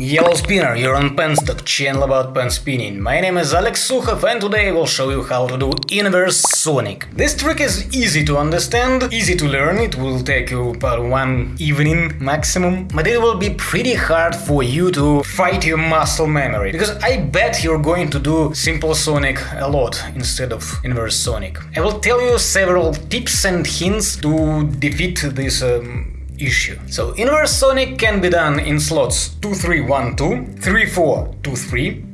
Yellow Spinner, you're on Penstock, channel about pen spinning. My name is Alex Sukhov and today I will show you how to do inverse sonic. This trick is easy to understand, easy to learn, it will take you about one evening maximum, but it will be pretty hard for you to fight your muscle memory, because I bet you're going to do simple sonic a lot instead of inverse sonic. I will tell you several tips and hints to defeat this um, issue. So inverse sonic can be done in slots 2312, 3423.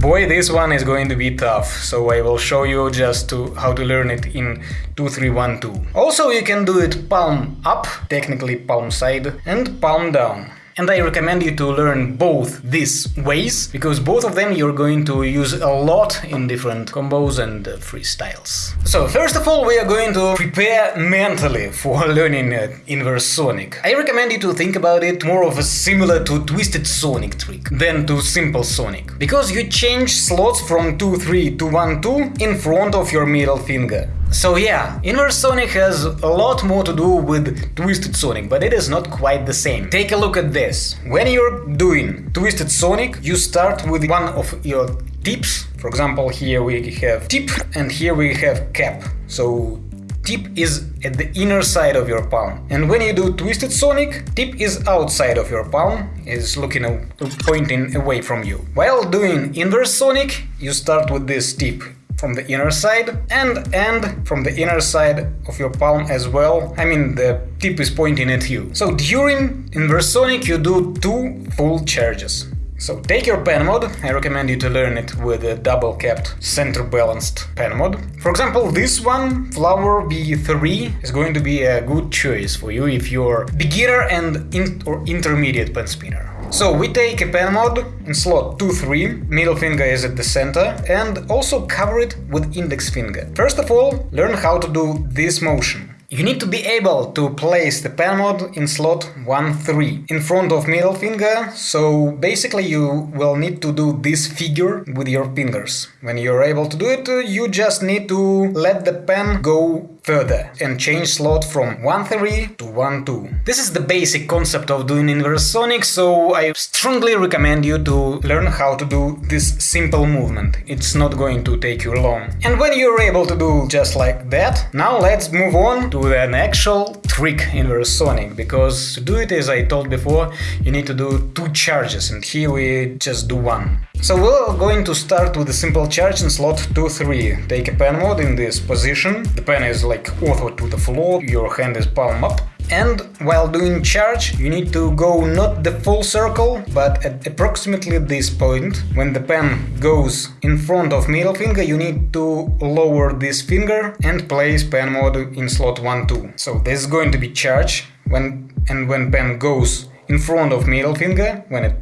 Boy, this one is going to be tough, so I will show you just to how to learn it in 2312. Also, you can do it palm up, technically palm side, and palm down. And I recommend you to learn both these ways, because both of them you're going to use a lot in different combos and uh, freestyles. So first of all we are going to prepare mentally for learning uh, inverse sonic. I recommend you to think about it more of a similar to twisted sonic trick than to simple sonic, because you change slots from 2-3 to 1-2 in front of your middle finger. So yeah, Inverse Sonic has a lot more to do with Twisted Sonic, but it is not quite the same. Take a look at this. When you're doing Twisted Sonic, you start with one of your tips. For example, here we have tip and here we have cap. So tip is at the inner side of your palm. And when you do Twisted Sonic, tip is outside of your palm, is looking pointing away from you. While doing Inverse Sonic, you start with this tip from the inner side and end from the inner side of your palm as well. I mean, the tip is pointing at you. So during inverse sonic you do two full charges. So take your pen mod, I recommend you to learn it with a double capped center balanced pen mod. For example, this one, Flower V3, is going to be a good choice for you if you're beginner and in or intermediate pen spinner. So we take a pen mod in slot 2-3, middle finger is at the center, and also cover it with index finger. First of all, learn how to do this motion. You need to be able to place the pen mod in slot 1-3 in front of middle finger, so basically you will need to do this figure with your fingers. When you're able to do it, uh, you just need to let the pen go further and change slot from 1-3 to 1-2. This is the basic concept of doing inverse sonic, so I strongly recommend you to learn how to do this simple movement. It's not going to take you long. And when you're able to do just like that, now let's move on to an actual trick inverse sonic, because to do it as I told before, you need to do two charges, and here we just do one. So we're going to start with a simple charge in slot 2-3. Take a pen mod in this position, the pen is like ortho to the floor, your hand is palm up, and while doing charge, you need to go not the full circle, but at approximately this point. When the pen goes in front of middle finger, you need to lower this finger and place pen mod in slot 1-2. So this is going to be charge, when and when pen goes in front of middle finger, when it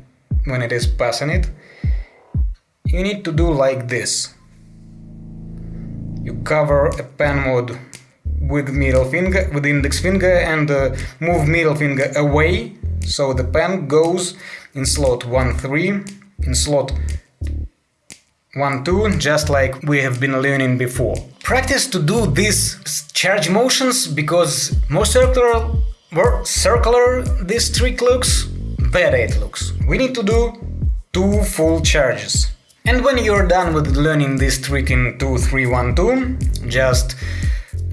when it is passing it, you need to do like this. You cover a pen mod with middle finger, with index finger and uh, move middle finger away so the pen goes in slot 1-3, in slot 1-2, just like we have been learning before. Practice to do these charge motions because more circular, more circular this trick looks, better it looks. We need to do two full charges. And when you're done with learning this trick in 2-3-1-2, just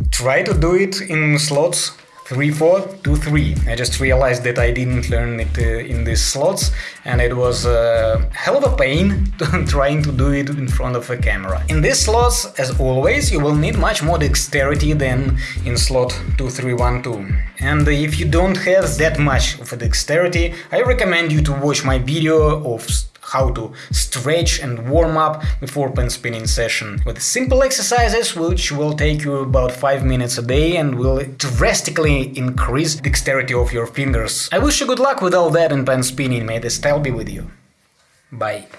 try to do it in slots 3, 4, 2, 3. I just realized that I didn't learn it uh, in these slots and it was a hell of a pain trying to do it in front of a camera. In these slots, as always, you will need much more dexterity than in slot 2, 3, 1, 2. And if you don't have that much of a dexterity, I recommend you to watch my video of how to stretch and warm up before pen spinning session with simple exercises which will take you about 5 minutes a day and will drastically increase dexterity of your fingers. I wish you good luck with all that in pen spinning, may the style be with you. Bye.